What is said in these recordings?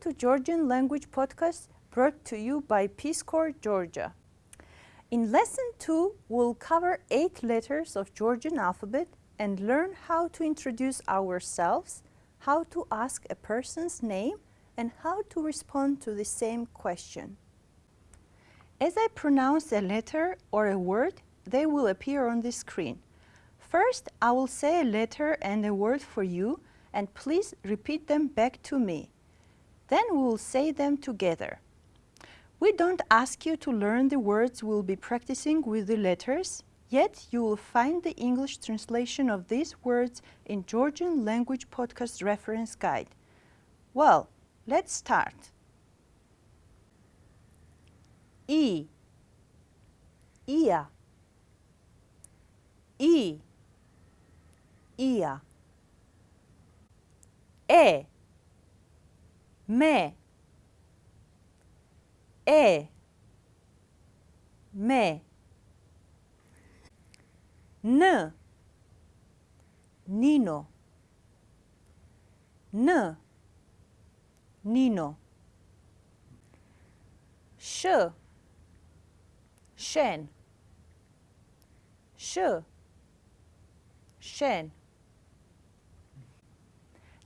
to Georgian Language Podcast brought to you by Peace Corps, Georgia. In Lesson 2, we'll cover eight letters of Georgian alphabet and learn how to introduce ourselves, how to ask a person's name, and how to respond to the same question. As I pronounce a letter or a word, they will appear on the screen. First, I will say a letter and a word for you, and please repeat them back to me. Then we will say them together. We don't ask you to learn the words we'll be practicing with the letters, yet you will find the English translation of these words in Georgian Language Podcast Reference Guide. Well, let's start. E Ia I Ia E. Me. E. Me. N. Nino. N. Nino. Sh. Shen. Sh. Shen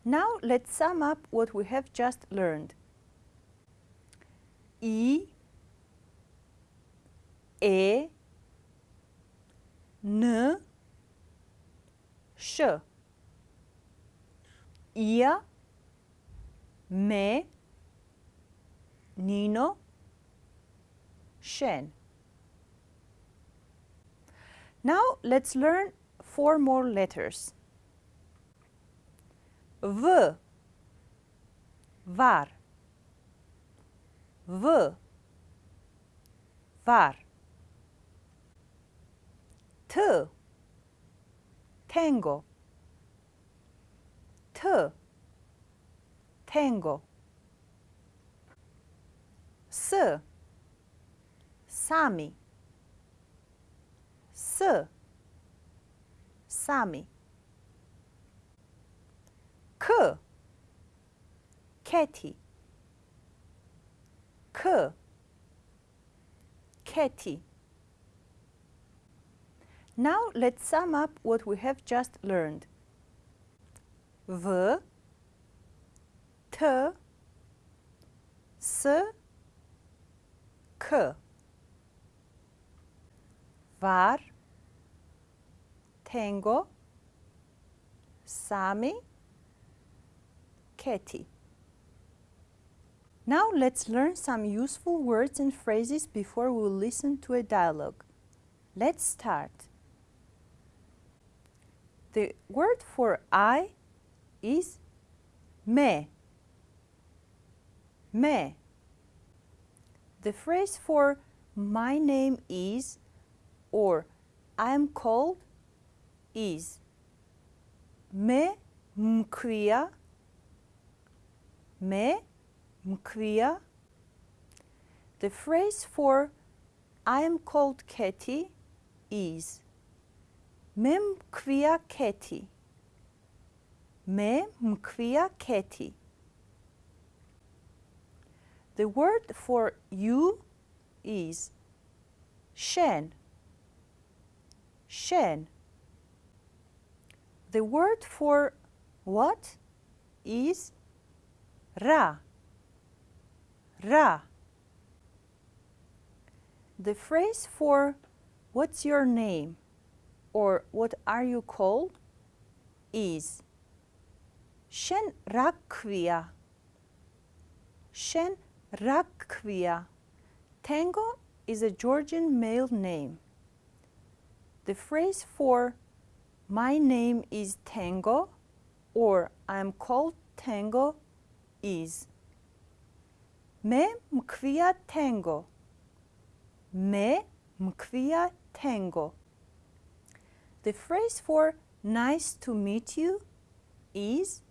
now let's sum up what we have just learned. I, E, N, Sh. Ia, Me, Nino, Shen. Now let's learn four more letters. V var V var T tango T tango S sami S sami K Keti K Keti Now let's sum up what we have just learned. V. T. S. K. Var. Tengo Sami Keti. Now let's learn some useful words and phrases before we listen to a dialogue. Let's start. The word for I is me. Me. The phrase for my name is or I am called is me mkwia me mkwia. The phrase for I am called Keti is me mkwia Keti. Me mkwia Katy. The word for you is shen. Shen. The word for what is Ra. Ra. The phrase for what's your name or what are you called is Shen rakvia. Shen rakvia. Tengo is a Georgian male name. The phrase for my name is Tengo or I'm called Tengo is Me mkwia tengo. Me mkwia tengo. The phrase for nice to meet you is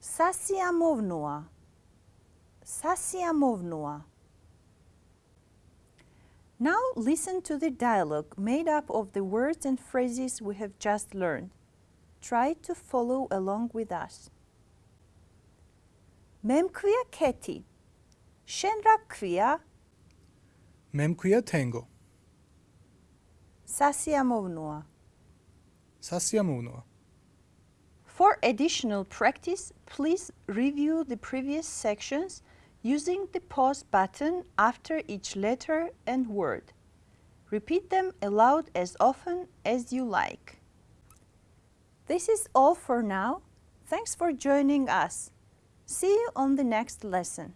Sasiamovnua. Sasiamovnua. Now listen to the dialogue made up of the words and phrases we have just learned. Try to follow along with us. Memkuia keti. Shenrakuia Memkuia tengo. sasiamovnua. Sasiamunua. For additional practice, please review the previous sections using the pause button after each letter and word. Repeat them aloud as often as you like. This is all for now. Thanks for joining us. See you on the next lesson.